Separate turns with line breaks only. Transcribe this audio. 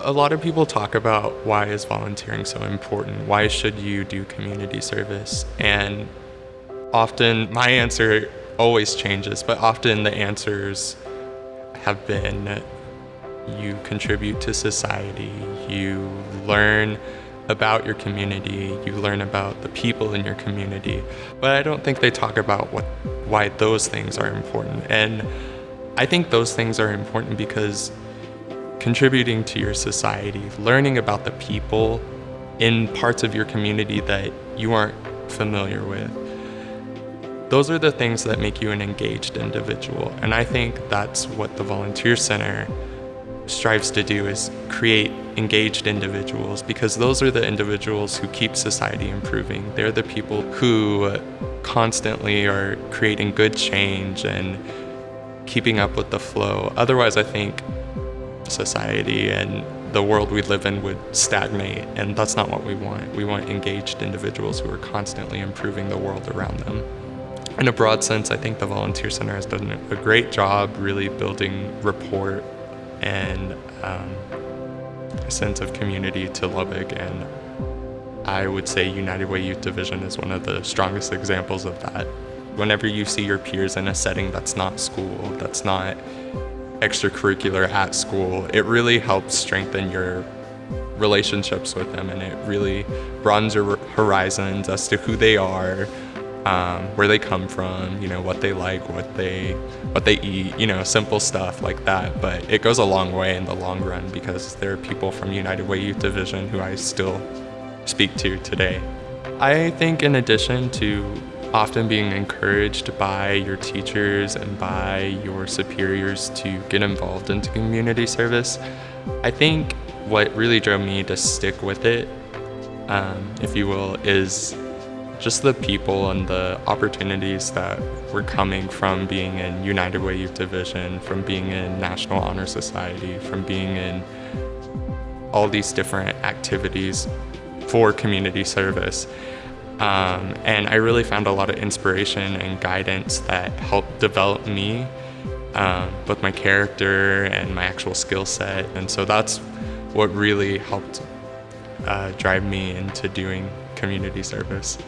A lot of people talk about why is volunteering so important? Why should you do community service? And often my answer always changes, but often the answers have been you contribute to society, you learn about your community, you learn about the people in your community. But I don't think they talk about what why those things are important. And I think those things are important because contributing to your society, learning about the people in parts of your community that you aren't familiar with. Those are the things that make you an engaged individual. And I think that's what the Volunteer Center strives to do is create engaged individuals because those are the individuals who keep society improving. They're the people who constantly are creating good change and keeping up with the flow. Otherwise, I think society and the world we live in would stagnate, and that's not what we want. We want engaged individuals who are constantly improving the world around them. In a broad sense, I think the Volunteer Center has done a great job really building rapport and um, a sense of community to Lubbock, and I would say United Way Youth Division is one of the strongest examples of that. Whenever you see your peers in a setting that's not school, that's not extracurricular at school, it really helps strengthen your relationships with them and it really broadens your horizons as to who they are, um, where they come from, you know, what they like, what they what they eat, you know, simple stuff like that. But it goes a long way in the long run because there are people from United Way Youth Division who I still speak to today. I think in addition to often being encouraged by your teachers and by your superiors to get involved into community service. I think what really drove me to stick with it, um, if you will, is just the people and the opportunities that were coming from being in United Way Youth Division, from being in National Honor Society, from being in all these different activities for community service. Um, and I really found a lot of inspiration and guidance that helped develop me, um, both my character and my actual skill set. And so that's what really helped uh, drive me into doing community service.